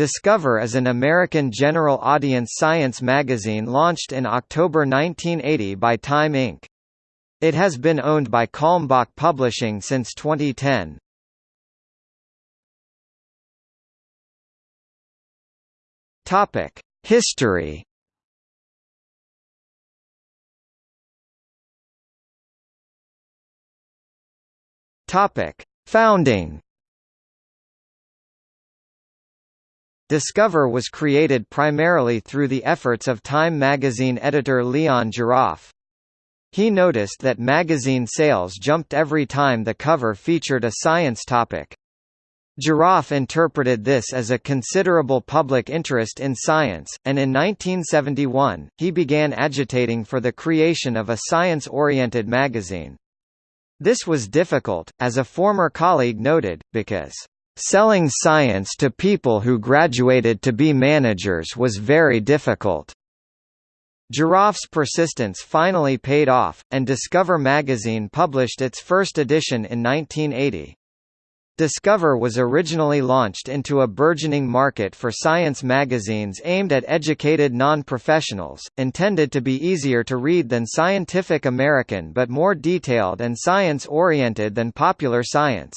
Discover is an American general audience science magazine launched in October 1980 by Time Inc. It has been owned by Kalmbach Publishing since 2010. Topic: History. Topic: Founding. Discover was created primarily through the efforts of Time magazine editor Leon Jaroff. He noticed that magazine sales jumped every time the cover featured a science topic. Jaroff interpreted this as a considerable public interest in science, and in 1971, he began agitating for the creation of a science-oriented magazine. This was difficult, as a former colleague noted, because Selling science to people who graduated to be managers was very difficult. Jaroff's persistence finally paid off, and Discover magazine published its first edition in 1980. Discover was originally launched into a burgeoning market for science magazines aimed at educated non-professionals, intended to be easier to read than Scientific American but more detailed and science-oriented than Popular Science.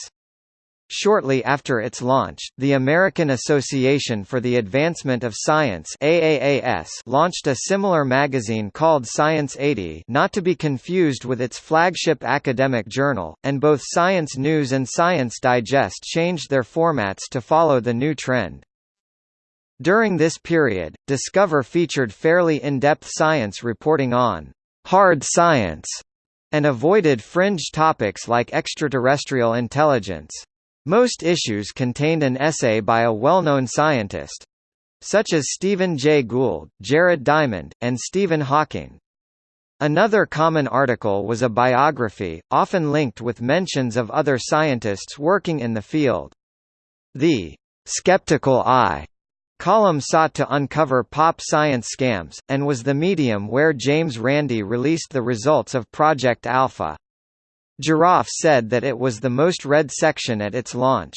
Shortly after its launch, the American Association for the Advancement of Science AAAS launched a similar magazine called Science 80 not to be confused with its flagship academic journal, and both Science News and Science Digest changed their formats to follow the new trend. During this period, Discover featured fairly in-depth science reporting on hard science and avoided fringe topics like extraterrestrial intelligence. Most issues contained an essay by a well-known scientist such as Stephen Jay Gould, Jared Diamond, and Stephen Hawking. Another common article was a biography, often linked with mentions of other scientists working in the field. The skeptical eye column sought to uncover pop science scams, and was the medium where James Randi released the results of Project Alpha. Jaroff said that it was the most read section at its launch.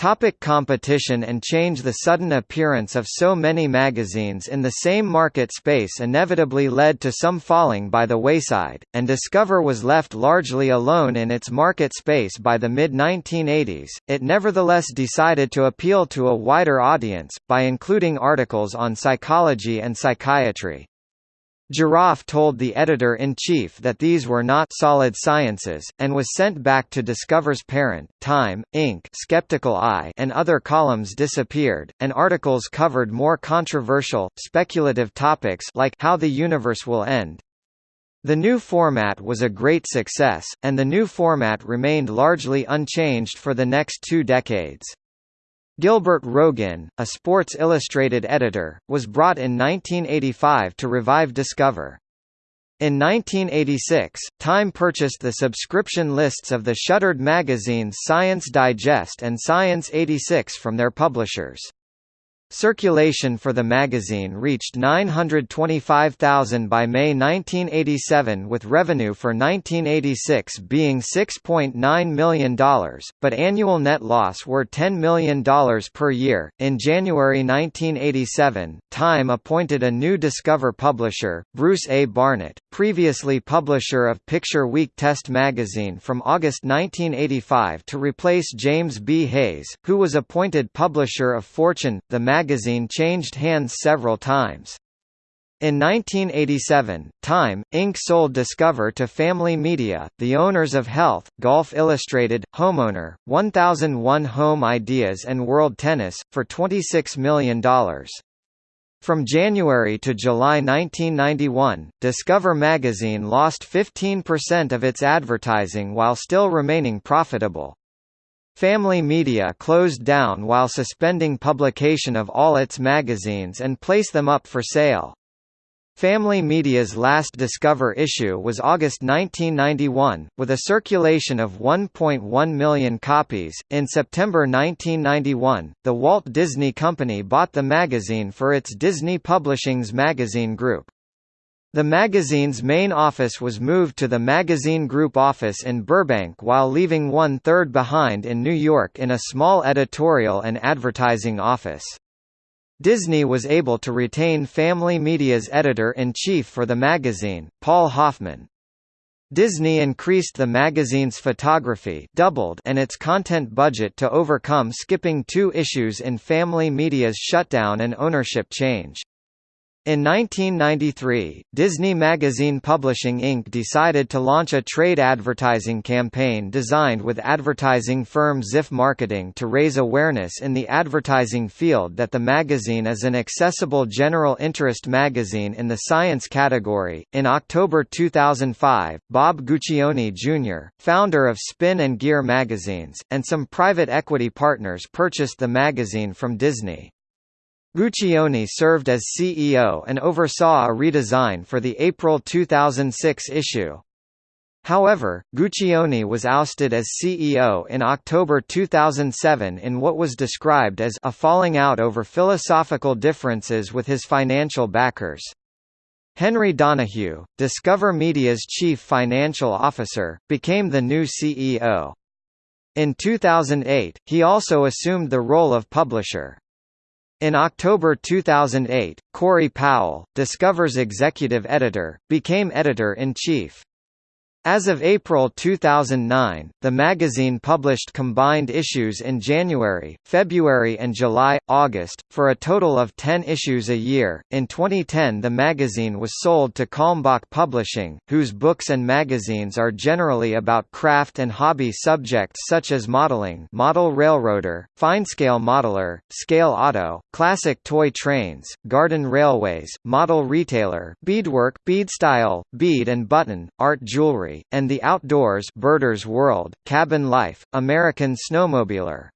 Topic competition and change The sudden appearance of so many magazines in the same market space inevitably led to some falling by the wayside, and Discover was left largely alone in its market space by the mid-1980s. It nevertheless decided to appeal to a wider audience, by including articles on psychology and psychiatry. Jaroff told the editor-in-chief that these were not solid sciences, and was sent back to Discover's parent, Time, Inc. Skeptical Eye and other columns disappeared, and articles covered more controversial, speculative topics like how the universe will end. The new format was a great success, and the new format remained largely unchanged for the next two decades. Gilbert Rogin, a Sports Illustrated editor, was brought in 1985 to revive Discover. In 1986, Time purchased the subscription lists of the shuttered magazines Science Digest and Science 86 from their publishers. Circulation for the magazine reached 925,000 by May 1987 with revenue for 1986 being $6.9 million, but annual net loss were $10 million per year. In January 1987, Time appointed a new Discover publisher, Bruce A. Barnett, previously publisher of Picture Week Test magazine from August 1985 to replace James B. Hayes, who was appointed publisher of Fortune, the magazine magazine changed hands several times. In 1987, Time, Inc. sold Discover to Family Media, the owners of Health, Golf Illustrated, Homeowner, 1001 Home Ideas and World Tennis, for $26 million. From January to July 1991, Discover magazine lost 15% of its advertising while still remaining profitable. Family Media closed down while suspending publication of all its magazines and place them up for sale. Family Media's last Discover issue was August 1991, with a circulation of 1.1 million copies. In September 1991, the Walt Disney Company bought the magazine for its Disney Publishing's magazine group. The magazine's main office was moved to the Magazine Group office in Burbank while leaving one-third behind in New York in a small editorial and advertising office. Disney was able to retain Family Media's editor-in-chief for the magazine, Paul Hoffman. Disney increased the magazine's photography doubled and its content budget to overcome skipping two issues in Family Media's shutdown and ownership change. In 1993, Disney Magazine Publishing Inc. decided to launch a trade advertising campaign designed with advertising firm Ziff Marketing to raise awareness in the advertising field that the magazine is an accessible general interest magazine in the science category. In October 2005, Bob Guccione Jr., founder of Spin and Gear magazines, and some private equity partners purchased the magazine from Disney. Guccione served as CEO and oversaw a redesign for the April 2006 issue. However, Guccione was ousted as CEO in October 2007 in what was described as a falling out over philosophical differences with his financial backers. Henry Donahue, Discover Media's chief financial officer, became the new CEO. In 2008, he also assumed the role of publisher. In October 2008, Corey Powell, Discover's executive editor, became editor-in-chief. As of April 2009, the magazine published combined issues in January, February, and July, August, for a total of 10 issues a year. In 2010, the magazine was sold to Kalmbach Publishing, whose books and magazines are generally about craft and hobby subjects such as modeling, model railroader, fine-scale modeler, scale auto, classic toy trains, garden railways, model retailer, beadwork, beadstyle, bead and button, art jewelry and the Outdoors Birders World, Cabin Life, American Snowmobiler.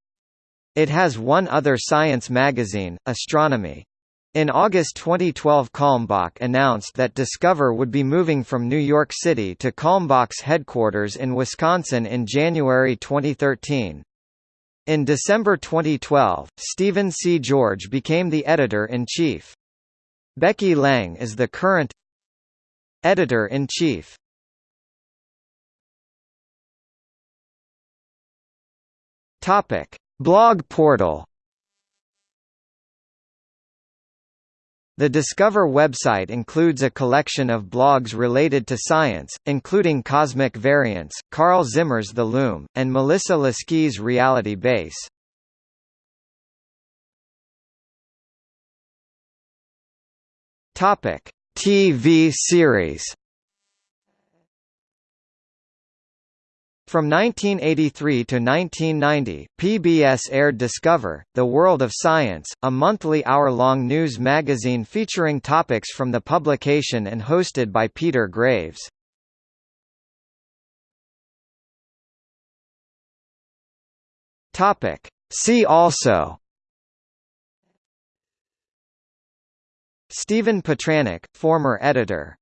It has one other science magazine, Astronomy. In August 2012 Kalmbach announced that Discover would be moving from New York City to Kalmbach's headquarters in Wisconsin in January 2013. In December 2012, Stephen C. George became the editor-in-chief. Becky Lang is the current editor-in-chief. Topic: Blog portal. The Discover website includes a collection of blogs related to science, including Cosmic Variance, Carl Zimmer's The Loom, and Melissa Leski's Reality Base. Topic: TV series. From 1983 to 1990, PBS aired Discover, The World of Science, a monthly hour-long news magazine featuring topics from the publication and hosted by Peter Graves. See also Stephen Petranek, former editor